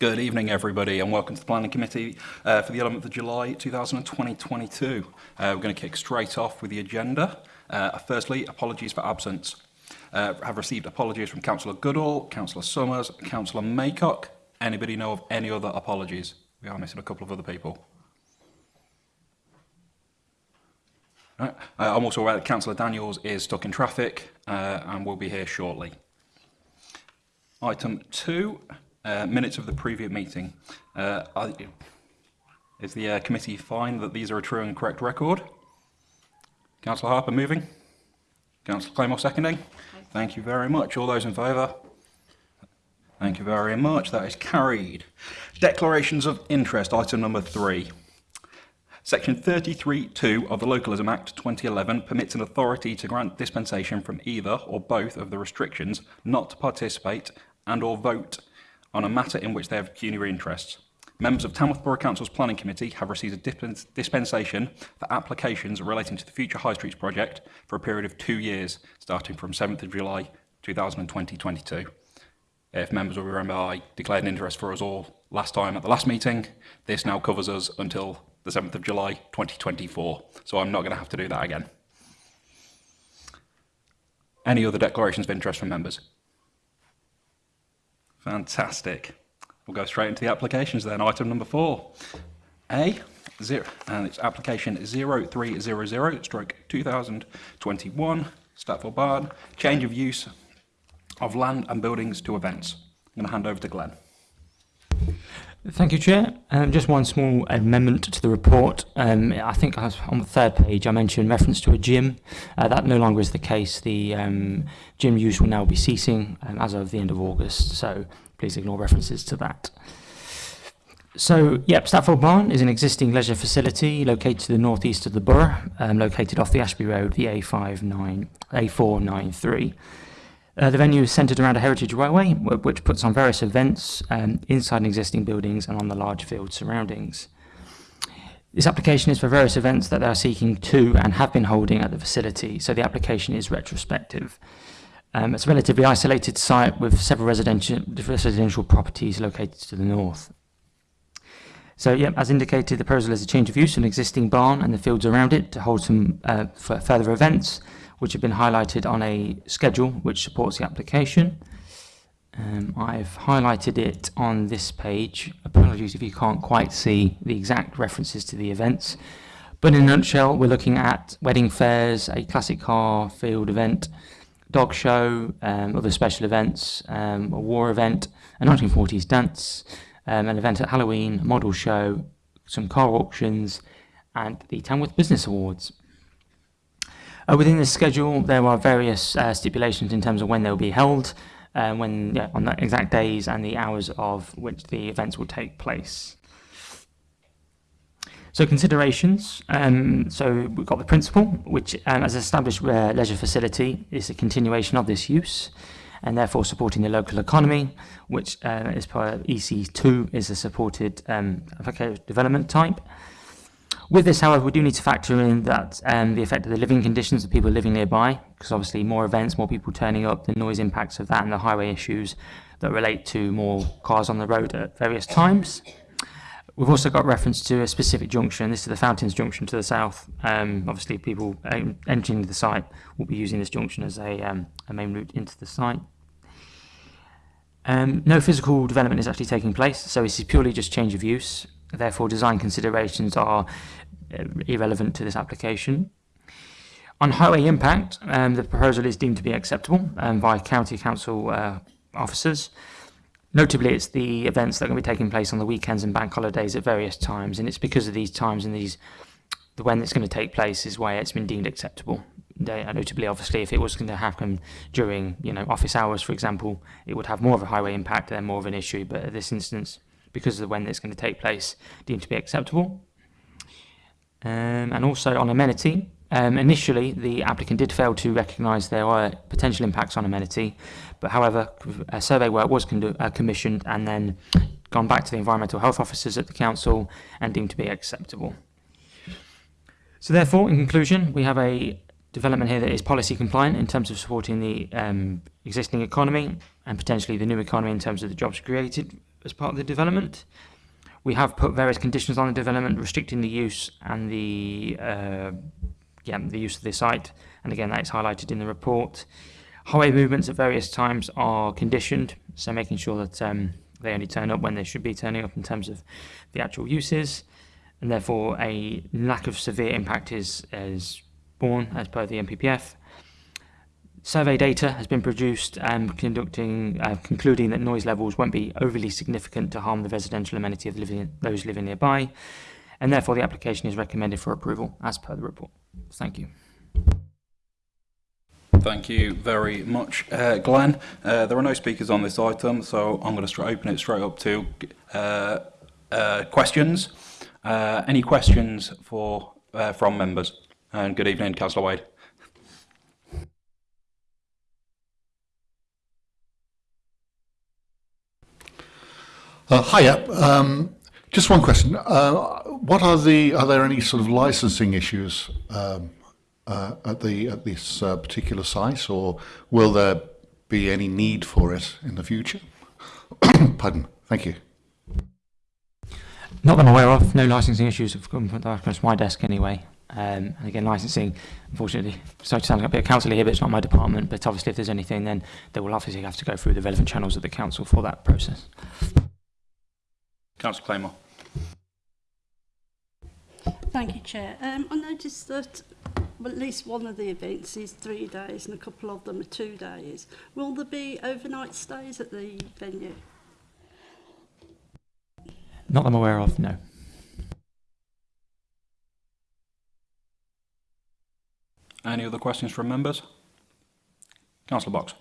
Good evening, everybody, and welcome to the Planning Committee uh, for the 11th of July 2020-2022. Uh, we're going to kick straight off with the agenda. Uh, firstly, apologies for absence. Uh, have received apologies from Councillor Goodall, Councillor Summers, Councillor Maycock. Anybody know of any other apologies? We are missing a couple of other people. Right. Uh, I'm also aware that Councillor Daniels is stuck in traffic uh, and will be here shortly. Item two, uh, minutes of the previous meeting. Uh, I, is the uh, committee fine that these are a true and correct record? Councillor Harper moving? Councillor Claymore seconding? Thank you very much. All those in favour? Thank you very much. That is carried. Declarations of interest, item number three. Section 33.2 of the Localism Act 2011 permits an authority to grant dispensation from either or both of the restrictions not to participate and or vote on a matter in which they have pecuniary interests. Members of Tamworth Borough Council's Planning Committee have received a dispensation for applications relating to the future High Streets project for a period of two years, starting from 7th of July 2020-22. If members will remember, I declared an interest for us all last time at the last meeting. This now covers us until the 7th of July 2024, so I'm not going to have to do that again. Any other declarations of interest from members? Fantastic. We'll go straight into the applications then. Item number four. A, zero, and it's application 0300 stroke 2021, Statfold Barn, change of use of land and buildings to events. I'm going to hand over to Glenn. Thank you, Chair. Um, just one small amendment to the report. Um, I think on the third page I mentioned reference to a gym. Uh, that no longer is the case. The um, gym use will now be ceasing um, as of the end of August, so please ignore references to that. So, yep, Barn is an existing leisure facility located to the northeast of the borough, um, located off the Ashby Road, the A59, A493. Uh, the venue is centred around a heritage railway, which puts on various events um, inside existing buildings and on the large field surroundings. This application is for various events that they are seeking to and have been holding at the facility, so the application is retrospective. Um, it's a relatively isolated site with several residential, residential properties located to the north. So, yeah, as indicated, the proposal is a change of use of an existing barn and the fields around it to hold some uh, further events which have been highlighted on a schedule which supports the application. Um, I've highlighted it on this page. Apologies if you can't quite see the exact references to the events. But in a nutshell, we're looking at wedding fairs, a classic car field event, dog show, um, other special events, um, a war event, a 1940s dance, um, an event at Halloween, a model show, some car auctions, and the Tamworth Business Awards. Uh, within the schedule, there are various uh, stipulations in terms of when they will be held, uh, when yeah, on the exact days and the hours of which the events will take place. So considerations, um, so we've got the principle, which um, as established uh, leisure facility is a continuation of this use and therefore supporting the local economy, which uh, is per EC2 is a supported um, development type. With this, however, we do need to factor in that um, the effect of the living conditions of people living nearby, because obviously more events, more people turning up, the noise impacts of that and the highway issues that relate to more cars on the road at various times. We've also got reference to a specific junction. This is the Fountains Junction to the south. Um, obviously, people um, entering the site will be using this junction as a, um, a main route into the site. Um, no physical development is actually taking place, so this is purely just change of use. Therefore, design considerations are uh, irrelevant to this application. On highway impact, um, the proposal is deemed to be acceptable um, by county council uh, officers. Notably, it's the events that are going to be taking place on the weekends and bank holidays at various times, and it's because of these times and these the when it's going to take place is why it's been deemed acceptable. They, uh, notably, obviously, if it was going to happen during you know office hours, for example, it would have more of a highway impact and more of an issue. But at this instance, because of the when it's going to take place, deemed to be acceptable. Um, and also on amenity, um, initially the applicant did fail to recognise there were potential impacts on amenity, but however, a survey work was uh, commissioned and then gone back to the environmental health officers at the council and deemed to be acceptable. So therefore, in conclusion, we have a development here that is policy compliant in terms of supporting the um, existing economy and potentially the new economy in terms of the jobs created as part of the development. We have put various conditions on the development restricting the use and the uh, yeah the use of the site, and again that is highlighted in the report. Highway movements at various times are conditioned, so making sure that um, they only turn up when they should be turning up in terms of the actual uses, and therefore a lack of severe impact is is born as per the NPPF. Survey data has been produced um, conducting, uh, concluding that noise levels won't be overly significant to harm the residential amenity of living, those living nearby, and therefore the application is recommended for approval as per the report. Thank you. Thank you very much, uh, Glenn. Uh, there are no speakers on this item, so I'm going to open it straight up to uh, uh, questions. Uh, any questions for uh, from members? And good evening, Councillor Wade. Uh, hiya. Um, just one question. Uh, what are the? Are there any sort of licensing issues um, uh, at the at this uh, particular site, or will there be any need for it in the future? Pardon. Thank you. Not that I'm aware of, no licensing issues have come across my desk anyway. Um, and again, licensing, unfortunately, sorry to sound like a bit of counsel here, but it's not my department. But obviously, if there's anything, then they will obviously have to go through the relevant channels of the council for that process. Councillor Claymore. Thank you, Chair. Um, I noticed that well, at least one of the events is three days and a couple of them are two days. Will there be overnight stays at the venue? Not that I'm aware of, no. Any other questions from members? Councillor Box.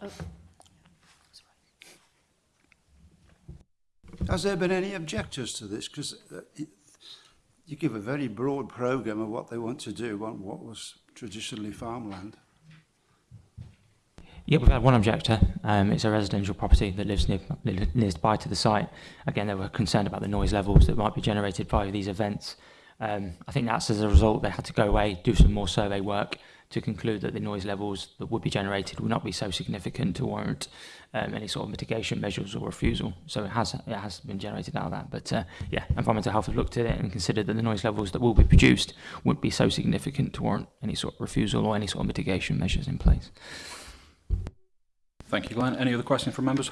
Has there been any objectors to this? Because uh, you give a very broad programme of what they want to do on what was traditionally farmland. Yeah, we've had one objector. Um, it's a residential property that lives near, lives by to the site. Again, they were concerned about the noise levels that might be generated by these events. Um, I think that's as a result they had to go away, do some more survey work, to conclude that the noise levels that would be generated would not be so significant to warrant um, any sort of mitigation measures or refusal. So it has it has been generated out of that. But uh, yeah, Environmental Health have looked at it and considered that the noise levels that will be produced wouldn't be so significant to warrant any sort of refusal or any sort of mitigation measures in place. Thank you, Glenn. Any other questions from members?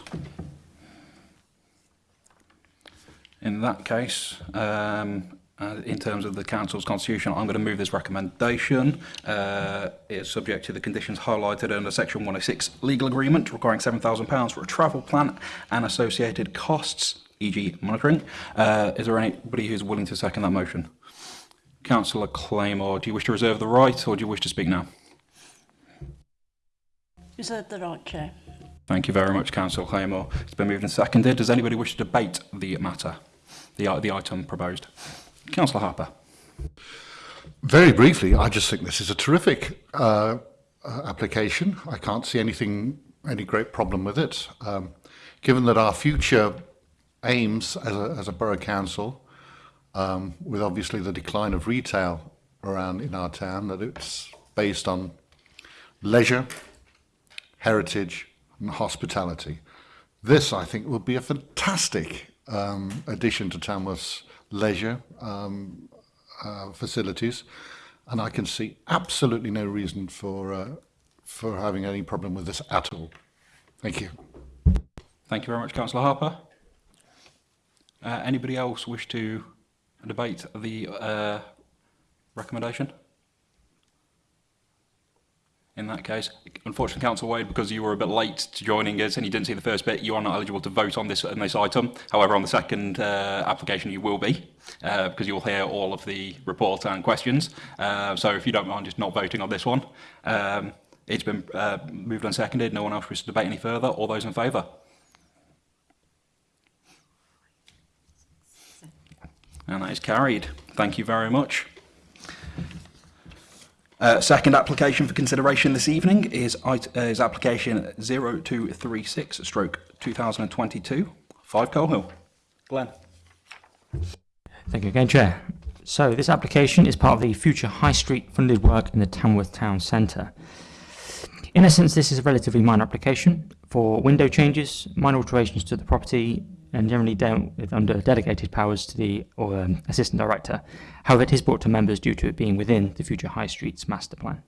In that case, um, uh, in terms of the Council's constitution. I'm going to move this recommendation. Uh, it's subject to the conditions highlighted under Section 106 legal agreement requiring £7,000 for a travel plan and associated costs, e.g. monitoring. Uh, is there anybody who's willing to second that motion? Councillor Claymore, do you wish to reserve the right or do you wish to speak now? Reserve the right, Chair. Thank you very much, Councillor Claymore. It's been moved and seconded. Does anybody wish to debate the matter, the, the item proposed? Councillor Harper. Very briefly, I just think this is a terrific uh, uh, application. I can't see anything, any great problem with it. Um, given that our future aims as a, as a borough council, um, with obviously the decline of retail around in our town, that it's based on leisure, heritage, and hospitality. This, I think, will be a fantastic um, addition to Tamworth's leisure um, uh, facilities, and I can see absolutely no reason for uh, for having any problem with this at all. Thank you. Thank you very much, Councillor Harper. Uh, anybody else wish to debate the uh, recommendation? In that case, unfortunately, Councillor Wade, because you were a bit late to joining us and you didn't see the first bit, you are not eligible to vote on this on this item. However, on the second uh, application, you will be, uh, because you will hear all of the report and questions. Uh, so if you don't mind just not voting on this one, um, it's been uh, moved and seconded. No one else wishes to debate any further. All those in favour? And that is carried. Thank you very much. Uh, second application for consideration this evening is, uh, is application 0236 stroke 2022, 5 Colehill. Glenn. Thank you again, Chair. So this application is part of the future High Street funded work in the Tamworth Town Centre. In essence, this is a relatively minor application for window changes, minor alterations to the property, and generally dealt with under delegated powers to the or um, assistant director. However, it is brought to members due to it being within the future High Streets master plan.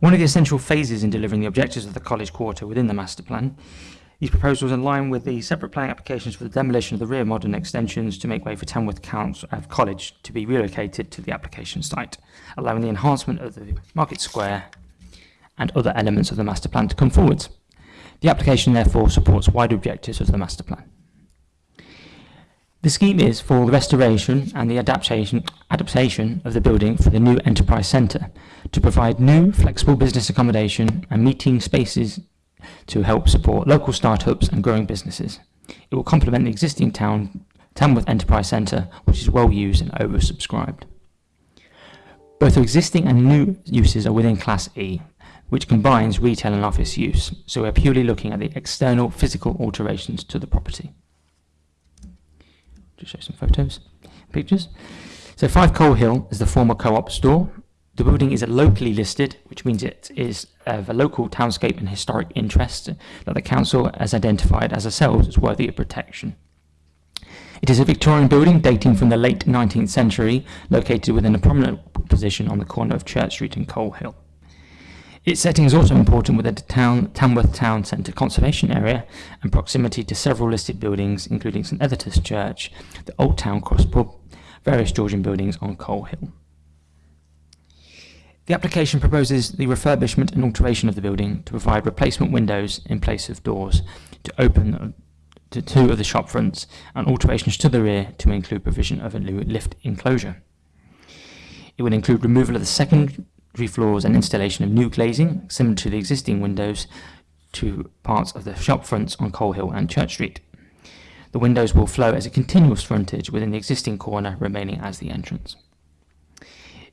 One of the essential phases in delivering the objectives of the college quarter within the master plan these proposals align with the separate planning applications for the demolition of the rear modern extensions to make way for Tamworth Council, uh, College to be relocated to the application site, allowing the enhancement of the Market Square and other elements of the master plan to come forward. The application therefore supports wider objectives of the master plan. The scheme is for the restoration and the adaptation, adaptation of the building for the new enterprise centre to provide new flexible business accommodation and meeting spaces to help support local startups and growing businesses. It will complement the existing town Tamworth Enterprise Centre, which is well used and oversubscribed. Both existing and new uses are within Class E, which combines retail and office use, so we're purely looking at the external physical alterations to the property. Just show some photos, pictures. So 5 Colehill is the former co-op store. The building is a locally listed, which means it is of a local townscape and historic interest that the council has identified as ourselves as worthy of protection. It is a Victorian building dating from the late 19th century, located within a prominent position on the corner of Church Street and Colehill. Its setting is also important with the town, Tamworth Town Centre conservation area and proximity to several listed buildings, including St Editha's Church, the Old Town Cross Pub, various Georgian buildings on Colehill. The application proposes the refurbishment and alteration of the building to provide replacement windows in place of doors to open to two of the shop fronts and alterations to the rear to include provision of a lift enclosure. It would include removal of the secondary floors and installation of new glazing similar to the existing windows to parts of the shop fronts on Colehill and Church Street. The windows will flow as a continuous frontage within the existing corner remaining as the entrance.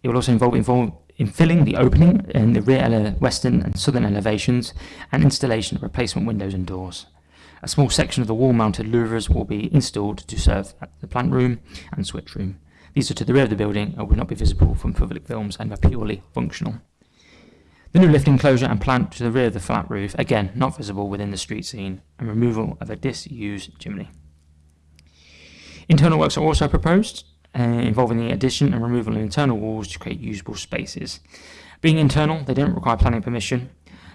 It will also involve, involve in filling the opening in the rear western and southern elevations and installation of replacement windows and doors. A small section of the wall-mounted louvers will be installed to serve the plant room and switch room. These are to the rear of the building and would not be visible from public films and are purely functional. The new lift enclosure and plant to the rear of the flat roof, again not visible within the street scene, and removal of a disused chimney. Internal works are also proposed, uh, involving the addition and removal of internal walls to create usable spaces. Being internal, they don't require planning permission,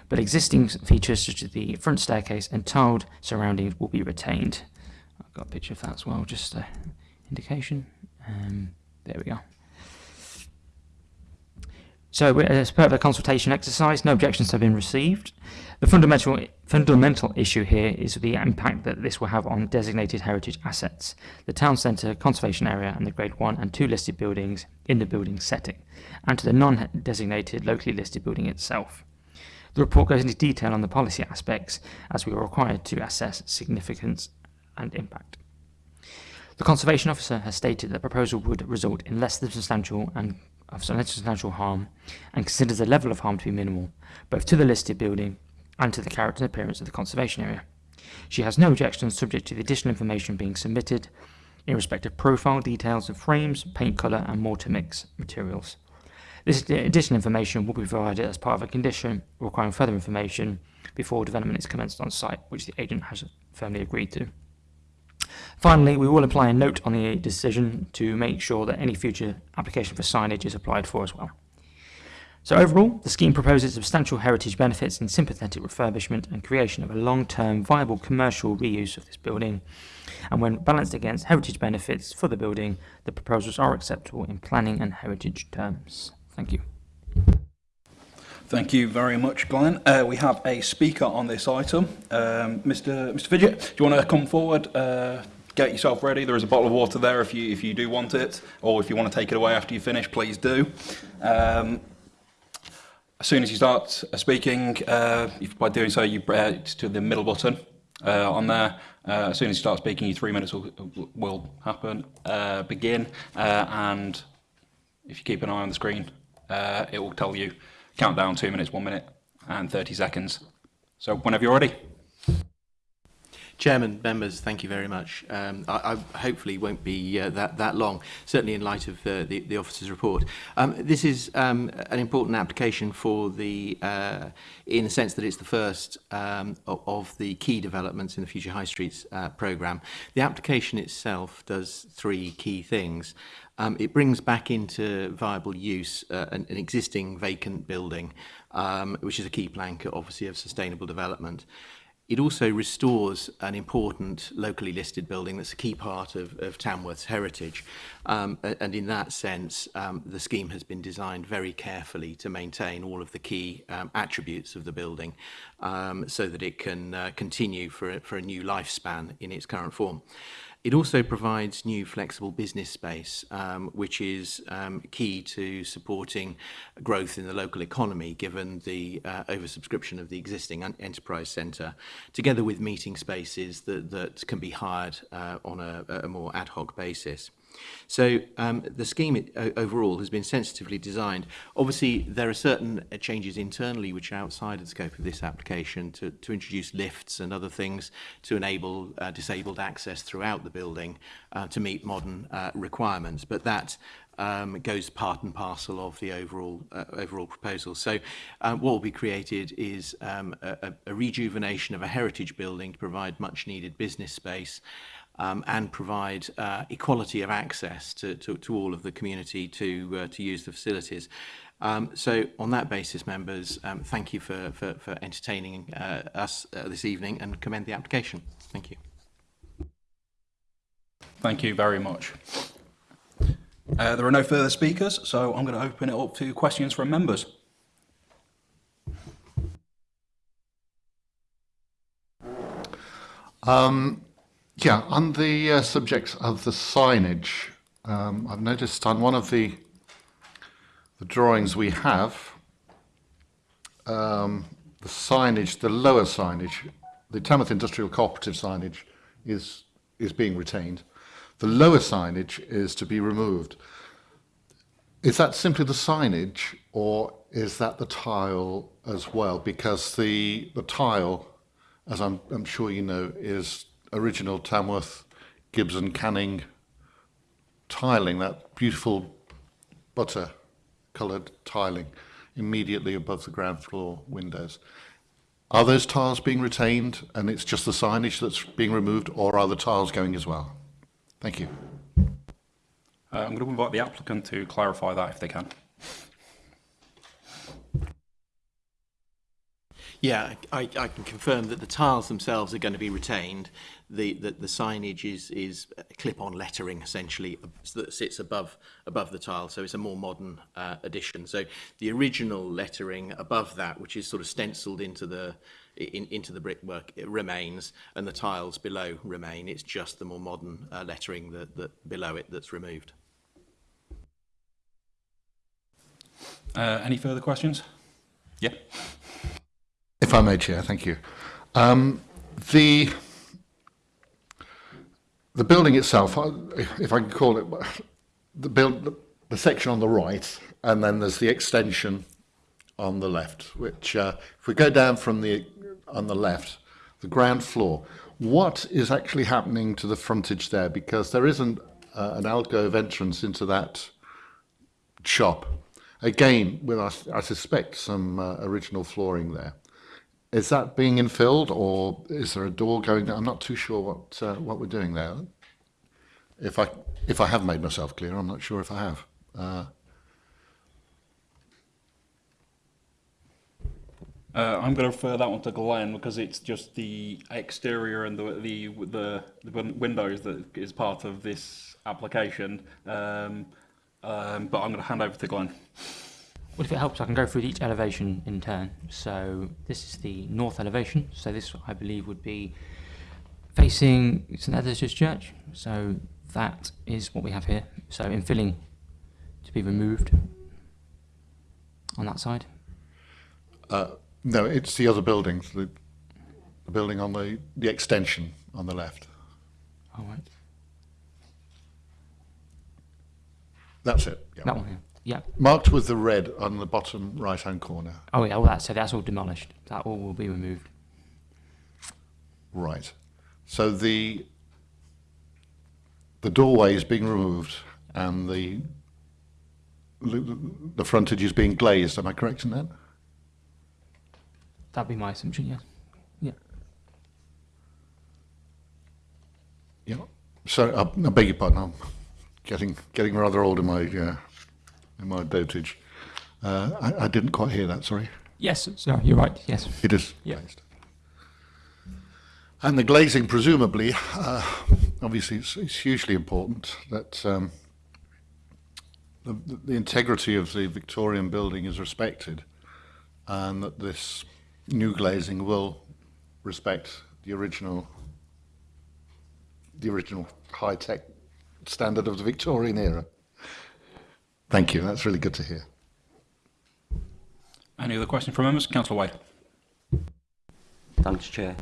but existing features such as the front staircase and tiled surroundings will be retained. I've got a picture of that as well, just an indication. Um, there we go. So, as part of the consultation exercise, no objections have been received. The fundamental, fundamental issue here is the impact that this will have on designated heritage assets, the town centre conservation area and the grade 1 and 2 listed buildings in the building setting, and to the non-designated locally listed building itself. The report goes into detail on the policy aspects as we are required to assess significance and impact. The Conservation Officer has stated that the proposal would result in less than substantial and of substantial harm and considers the level of harm to be minimal, both to the listed building and to the character and appearance of the conservation area. She has no objections subject to the additional information being submitted in respect of profile details of frames, paint colour and mortar mix materials. This additional information will be provided as part of a condition requiring further information before development is commenced on site, which the agent has firmly agreed to. Finally, we will apply a note on the decision to make sure that any future application for signage is applied for as well. So overall, the scheme proposes substantial heritage benefits in sympathetic refurbishment and creation of a long-term viable commercial reuse of this building. And when balanced against heritage benefits for the building, the proposals are acceptable in planning and heritage terms. Thank you. Thank you very much, Glenn. Uh, we have a speaker on this item. Um, Mr. Mr. Fidget, do you want to come forward? Uh, get yourself ready. There is a bottle of water there if you if you do want it, or if you want to take it away after you finish, please do. Um, as soon as you start speaking, uh, by doing so, you uh, to the middle button uh, on there. Uh, as soon as you start speaking, your three minutes will, will happen, uh, begin, uh, and if you keep an eye on the screen, uh, it will tell you countdown two minutes, one minute, and 30 seconds. So whenever you're ready. Chairman, members, thank you very much. Um, I, I hopefully won't be uh, that, that long, certainly in light of uh, the, the officer's report. Um, this is um, an important application for the, uh, in the sense that it's the first um, of the key developments in the Future High Streets uh, programme. The application itself does three key things. Um, it brings back into viable use uh, an, an existing vacant building, um, which is a key plank, obviously, of sustainable development. It also restores an important locally listed building that's a key part of, of Tamworth's heritage. Um, and in that sense, um, the scheme has been designed very carefully to maintain all of the key um, attributes of the building um, so that it can uh, continue for a, for a new lifespan in its current form. It also provides new flexible business space, um, which is um, key to supporting growth in the local economy, given the uh, oversubscription of the existing enterprise centre, together with meeting spaces that, that can be hired uh, on a, a more ad hoc basis. So um, the scheme uh, overall has been sensitively designed. Obviously, there are certain uh, changes internally which are outside the scope of this application to, to introduce lifts and other things to enable uh, disabled access throughout the building uh, to meet modern uh, requirements. But that um, goes part and parcel of the overall uh, overall proposal. So um, what will be created is um, a, a rejuvenation of a heritage building to provide much needed business space um, and provide uh, equality of access to, to, to all of the community to, uh, to use the facilities. Um, so on that basis, members, um, thank you for, for, for entertaining uh, us uh, this evening and commend the application. Thank you. Thank you very much. Uh, there are no further speakers, so I'm going to open it up to questions from members. Yeah, on the uh, subject of the signage, um, I've noticed on one of the the drawings we have, um, the signage, the lower signage, the Tamworth Industrial Cooperative signage is is being retained. The lower signage is to be removed. Is that simply the signage, or is that the tile as well? Because the the tile, as I'm, I'm sure you know, is original Tamworth Gibson Canning tiling, that beautiful butter coloured tiling immediately above the ground floor windows. Are those tiles being retained and it's just the signage that's being removed or are the tiles going as well? Thank you. Uh, I'm going to invite the applicant to clarify that if they can. Yeah, I, I can confirm that the tiles themselves are going to be retained. The, the, the signage is, is clip-on lettering, essentially, that sits above, above the tile, so it's a more modern uh, addition. So the original lettering above that, which is sort of stenciled into the, in, into the brickwork it remains and the tiles below remain. It's just the more modern uh, lettering that, that below it that's removed. Uh, any further questions? Yeah. If I may, Chair, thank you. Um, the the building itself, if I can call it, the build the, the section on the right, and then there's the extension on the left. Which, uh, if we go down from the on the left, the ground floor, what is actually happening to the frontage there? Because there isn't uh, an alcove entrance into that shop. Again, with I, I suspect some uh, original flooring there. Is that being infilled, or is there a door going down? I'm not too sure what uh, what we're doing there. If I if I have made myself clear, I'm not sure if I have. Uh, uh, I'm going to refer that one to Glenn because it's just the exterior and the the the, the windows that is part of this application. Um, um, but I'm going to hand over to Glenn. Well, if it helps, I can go through each elevation in turn. So this is the north elevation. So this, I believe, would be facing St Editha's Church. So that is what we have here. So infilling to be removed on that side. Uh, no, it's the other building, the, the building on the the extension on the left. All right. That's it. Yeah. That one here. Yeah. Marked with the red on the bottom right hand corner. Oh yeah. Well, that's so that's all demolished. That all will be removed. Right. So the the doorway is being removed and the the frontage is being glazed. Am I correct in that? That'd be my assumption, yes. Yeah. Yeah. So I, I beg your pardon. I'm getting getting rather old in my uh, in my dotage. Uh, I, I didn't quite hear that. Sorry. Yes, sorry, you're right, yes. It is Yeah. glazed. And the glazing, presumably, uh, obviously, it's, it's hugely important that um, the, the integrity of the Victorian building is respected, and that this new glazing will respect the original, the original high-tech standard of the Victorian era. Thank you. That's really good to hear. Any other questions from members? Councillor Wade. Thanks, Chair.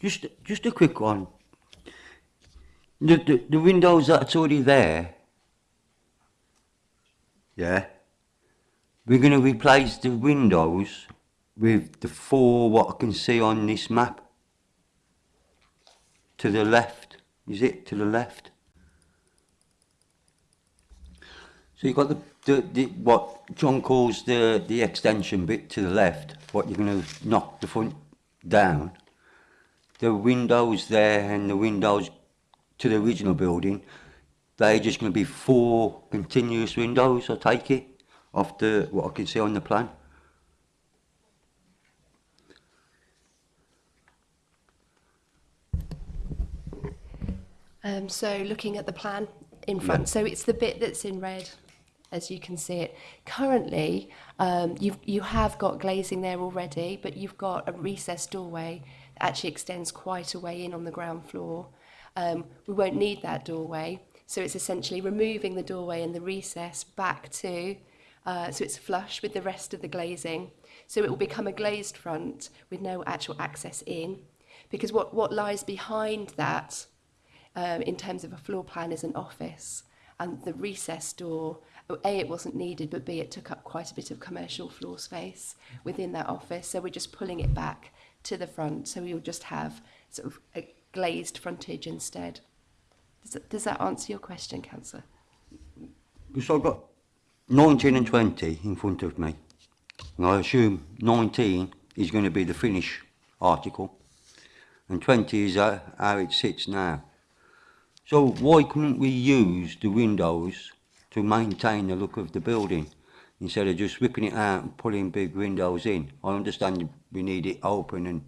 Just, just a quick one. The, the, the windows that's already there, yeah, we're going to replace the windows with the four what I can see on this map. To the left, is it to the left? So you've got the, the, the what John calls the, the extension bit to the left, what you're going to knock the front down. The windows there and the windows to the original building, they're just going to be four continuous windows, I take it, off the, what I can see on the plan. Um, so looking at the plan in front, so it's the bit that's in red as you can see it. Currently, um, you've, you have got glazing there already, but you've got a recessed doorway that actually extends quite a way in on the ground floor. Um, we won't need that doorway, so it's essentially removing the doorway and the recess back to, uh, so it's flush with the rest of the glazing. So it will become a glazed front with no actual access in, because what, what lies behind that um, in terms of a floor plan is an office and the recess door A, it wasn't needed, but B, it took up quite a bit of commercial floor space within that office. So we're just pulling it back to the front. So we'll just have sort of a glazed frontage instead. Does that, does that answer your question, Councillor? So I've got 19 and 20 in front of me. And I assume 19 is going to be the finish article. And 20 is how it sits now. So why couldn't we use the windows to maintain the look of the building instead of just ripping it out and pulling big windows in. I understand we need it open and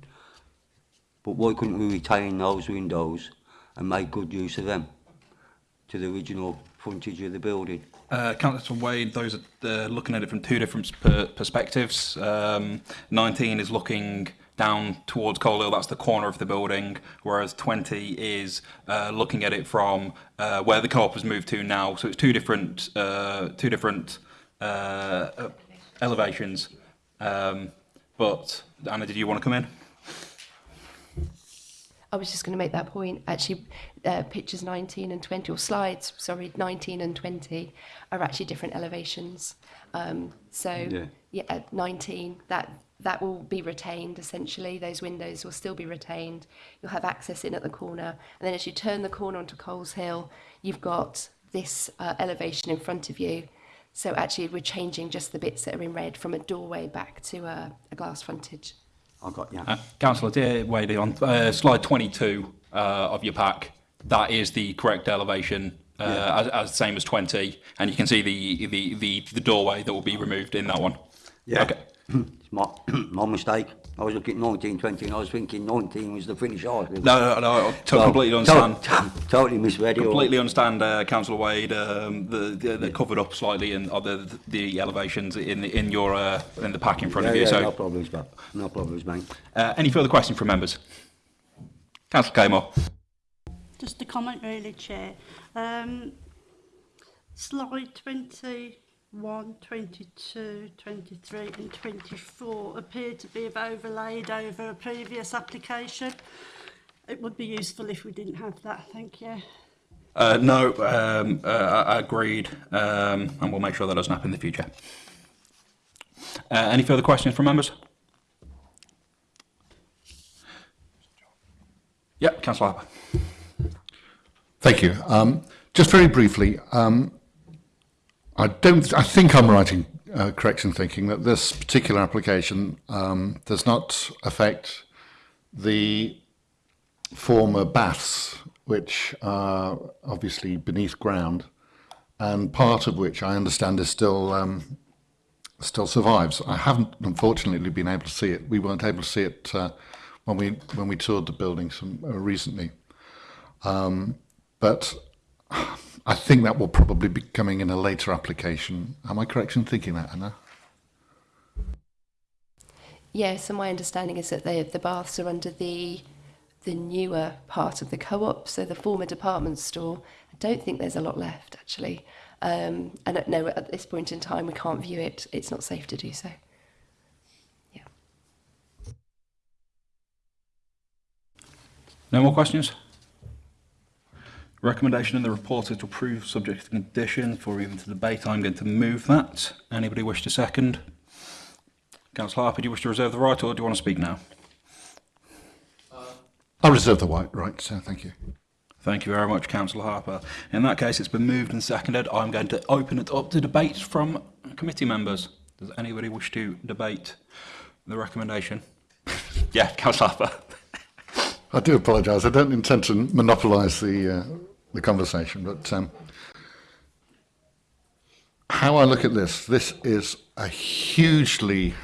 but why couldn't we retain those windows and make good use of them to the original frontage of the building? Uh, Councillor Wade, those are uh, looking at it from two different per perspectives. Um, 19 is looking down towards Colehill, that's the corner of the building, whereas 20 is uh, looking at it from uh, where the co-op has moved to now. So it's two different, uh, two different uh, uh, elevations. Um, but Anna, did you want to come in? I was just going to make that point. Actually, uh, pictures 19 and 20, or slides, sorry, 19 and 20 are actually different elevations. Um, so, Yeah. yeah, 19, that that will be retained essentially. Those windows will still be retained. You'll have access in at the corner, and then as you turn the corner onto Coles Hill, you've got this uh, elevation in front of you. So actually, we're changing just the bits that are in red from a doorway back to a, a glass frontage. I've got yeah. Uh, Councillor dear Wade, on uh, slide 22 uh, of your pack, that is the correct elevation, uh, as, as same as 20, and you can see the, the, the, the doorway that will be removed in that one. Yeah. Okay. it's my, my mistake. I was looking at 19, 20, and I was thinking 19 was the finish article. No, no, no I to so, completely understand. To totally misread it. Completely understand, uh, Councillor Wade. Um, the, the, the yeah. covered up slightly in or the, the elevations in the, in your uh, in the pack in front yeah, of you. Yeah, so no problems, mate. No problems, mate. Uh, any further questions from members? Councillor Caymore. Just a comment, really, Chair. Um, slide 20. 1, 22, 23 and 24 appear to be have overlaid over a previous application. It would be useful if we didn't have that, thank you. Uh, no, um, uh, agreed, um, and we'll make sure that doesn't happen in the future. Uh, any further questions from members? Yep, Councillor Harper. Thank you. Um, just very briefly, um, I don't. I think I'm in uh, correct in thinking that this particular application um, does not affect the former baths, which are obviously beneath ground, and part of which I understand is still um, still survives. I haven't, unfortunately, been able to see it. We weren't able to see it uh, when we when we toured the building some, uh, recently. Um, but I think that will probably be coming in a later application. Am I correct in thinking that, Anna? Yeah, so my understanding is that they, the baths are under the the newer part of the co-op, so the former department store. I don't think there's a lot left actually. Um, and at, no, at this point in time, we can't view it. It's not safe to do so. Yeah. No more questions? Recommendation in the report is to approve subject to condition for even to debate. I'm going to move that. Anybody wish to second? Councillor Harper, do you wish to reserve the right or do you want to speak now? Uh, I reserve the right, right, so uh, Thank you. Thank you very much, Councillor Harper. In that case, it's been moved and seconded. I'm going to open it up to debate from committee members. Does anybody wish to debate the recommendation? yeah, Councillor Harper. I do apologise. I don't intend to monopolise the uh, the conversation, but um, how I look at this, this is a hugely,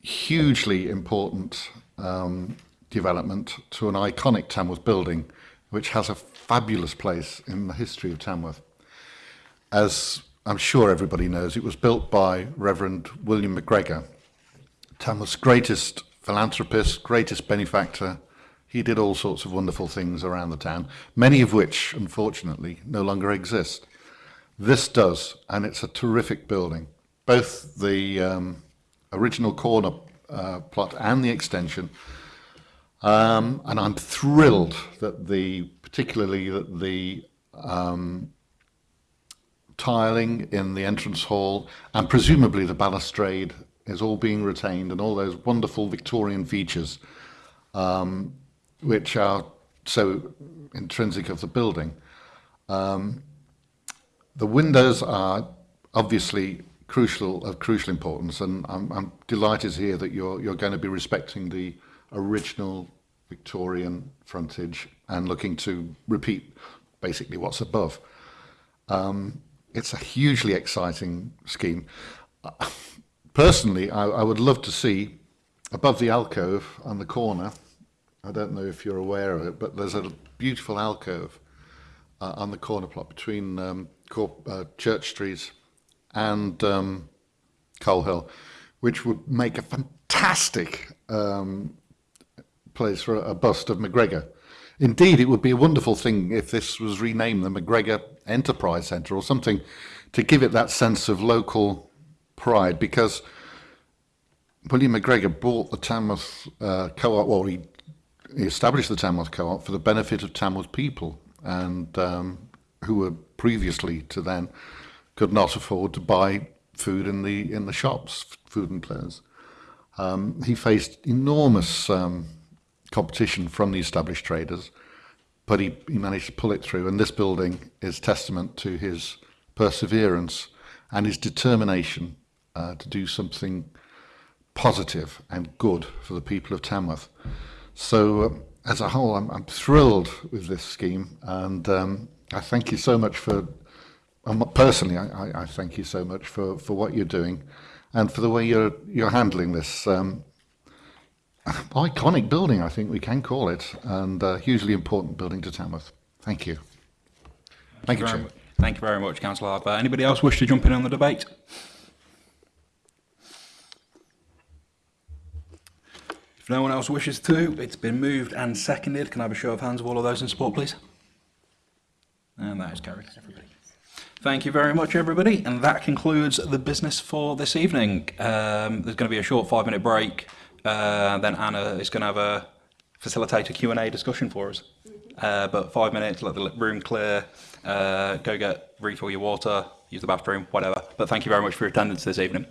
hugely important um, development to an iconic Tamworth building, which has a fabulous place in the history of Tamworth. As I'm sure everybody knows, it was built by Reverend William McGregor, Tamworth's greatest philanthropist, greatest benefactor. He did all sorts of wonderful things around the town, many of which, unfortunately, no longer exist. This does, and it's a terrific building. Both the um, original corner uh, plot and the extension um, and I'm thrilled that the, particularly that the um, tiling in the entrance hall and presumably the balustrade is all being retained and all those wonderful Victorian features um, which are so intrinsic of the building. Um, the windows are obviously crucial of crucial importance and I'm, I'm delighted to hear that you're, you're going to be respecting the original Victorian frontage and looking to repeat basically what's above. Um, it's a hugely exciting scheme. Uh, personally, I, I would love to see above the alcove on the corner, I don't know if you're aware of it, but there's a beautiful alcove uh, on the corner plot between um, uh, Church Street and um, Colehill, which would make a fantastic um, place for a bust of McGregor. Indeed, it would be a wonderful thing if this was renamed the McGregor Enterprise Centre or something to give it that sense of local pride because William McGregor bought the Tamworth uh, co-op, well, he established the Tamworth co-op for the benefit of Tamworth people and um, who were previously to then could not afford to buy food in the in the shops, food and clothes. Um, he faced enormous um, competition from the established traders, but he, he managed to pull it through. And this building is testament to his perseverance and his determination uh, to do something positive and good for the people of Tamworth. So, um, as a whole, I'm, I'm thrilled with this scheme, and um, I thank you so much for. Um, personally, I, I, I thank you so much for, for what you're doing, and for the way you're you're handling this. Um, iconic building, I think we can call it, and a hugely important building to Tamworth. Thank you. Thank you, very Chair. Thank you very much, Councillor Harper. Anybody else wish to jump in on the debate? If no one else wishes to, it's been moved and seconded. Can I have a show of hands of all of those in support, please? And that is carried, everybody. Thank you very much, everybody. And that concludes the business for this evening. Um, there's going to be a short five-minute break. Uh, then Anna is going to have a facilitate a Q&A discussion for us. Uh, but five minutes, let the room clear, uh, go get refill your water, use the bathroom, whatever. But thank you very much for your attendance this evening.